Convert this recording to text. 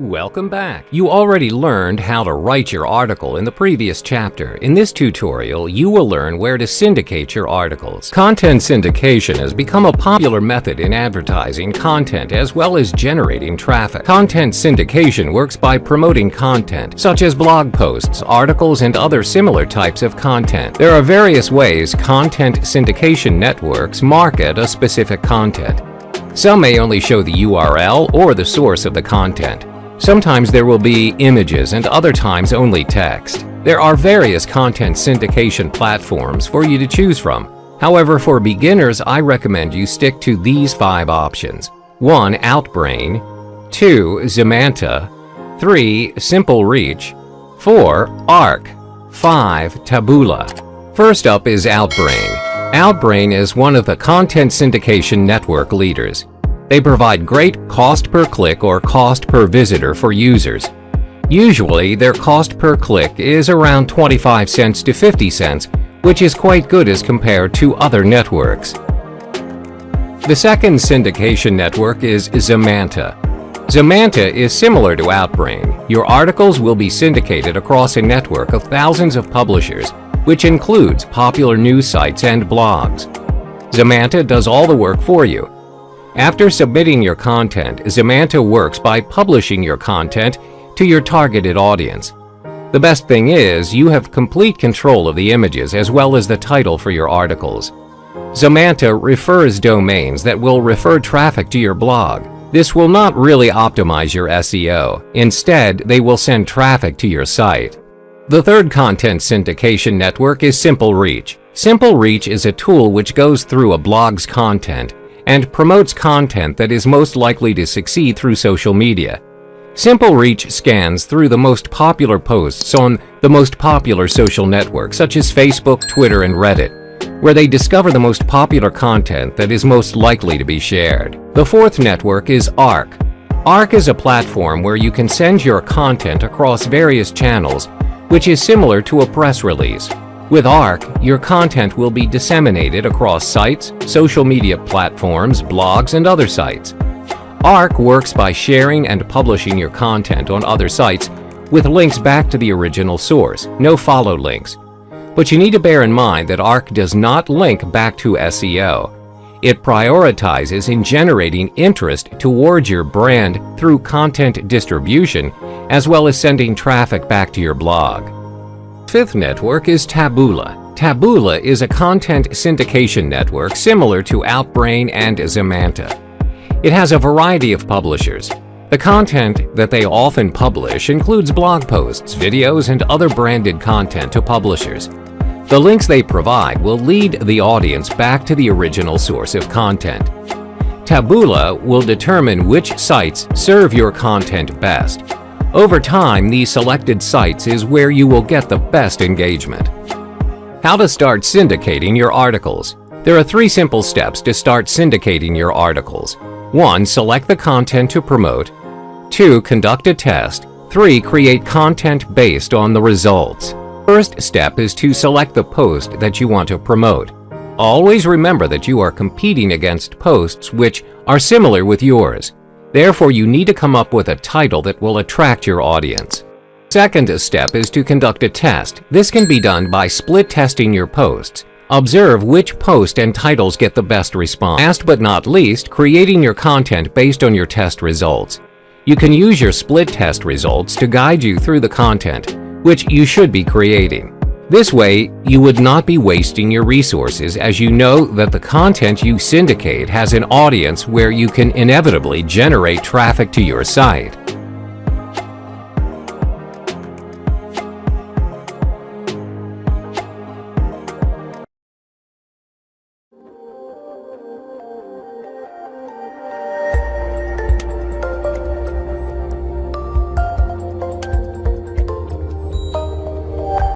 Welcome back. You already learned how to write your article in the previous chapter. In this tutorial, you will learn where to syndicate your articles. Content syndication has become a popular method in advertising content as well as generating traffic. Content syndication works by promoting content, such as blog posts, articles, and other similar types of content. There are various ways content syndication networks market a specific content. Some may only show the URL or the source of the content. Sometimes there will be images and other times only text. There are various content syndication platforms for you to choose from. However, for beginners, I recommend you stick to these five options. 1. Outbrain 2. Zemanta 3. Simple Reach 4. Arc 5. Taboola First up is Outbrain. Outbrain is one of the content syndication network leaders. They provide great cost per click or cost per visitor for users. Usually, their cost per click is around 25 cents to 50 cents, which is quite good as compared to other networks. The second syndication network is Zemanta. Zemanta is similar to Outbrain. Your articles will be syndicated across a network of thousands of publishers, which includes popular news sites and blogs. Zemanta does all the work for you, after submitting your content, Zemanta works by publishing your content to your targeted audience. The best thing is, you have complete control of the images as well as the title for your articles. Zemanta refers domains that will refer traffic to your blog. This will not really optimize your SEO. Instead, they will send traffic to your site. The third content syndication network is Simple Reach. Simple Reach is a tool which goes through a blog's content and promotes content that is most likely to succeed through social media. Simple Reach scans through the most popular posts on the most popular social networks such as Facebook, Twitter, and Reddit, where they discover the most popular content that is most likely to be shared. The fourth network is ARC. ARC is a platform where you can send your content across various channels, which is similar to a press release. With ARC, your content will be disseminated across sites, social media platforms, blogs, and other sites. ARC works by sharing and publishing your content on other sites with links back to the original source, no follow links. But you need to bear in mind that ARC does not link back to SEO. It prioritizes in generating interest towards your brand through content distribution, as well as sending traffic back to your blog. Fifth network is Taboola. Taboola is a content syndication network similar to Outbrain and Zemanta. It has a variety of publishers. The content that they often publish includes blog posts, videos, and other branded content to publishers. The links they provide will lead the audience back to the original source of content. Taboola will determine which sites serve your content best over time, these selected sites is where you will get the best engagement. How to start syndicating your articles. There are three simple steps to start syndicating your articles. 1. Select the content to promote. 2. Conduct a test. 3. Create content based on the results. First step is to select the post that you want to promote. Always remember that you are competing against posts which are similar with yours. Therefore, you need to come up with a title that will attract your audience. Second step is to conduct a test. This can be done by split testing your posts. Observe which post and titles get the best response. Last but not least, creating your content based on your test results. You can use your split test results to guide you through the content, which you should be creating. This way, you would not be wasting your resources as you know that the content you syndicate has an audience where you can inevitably generate traffic to your site.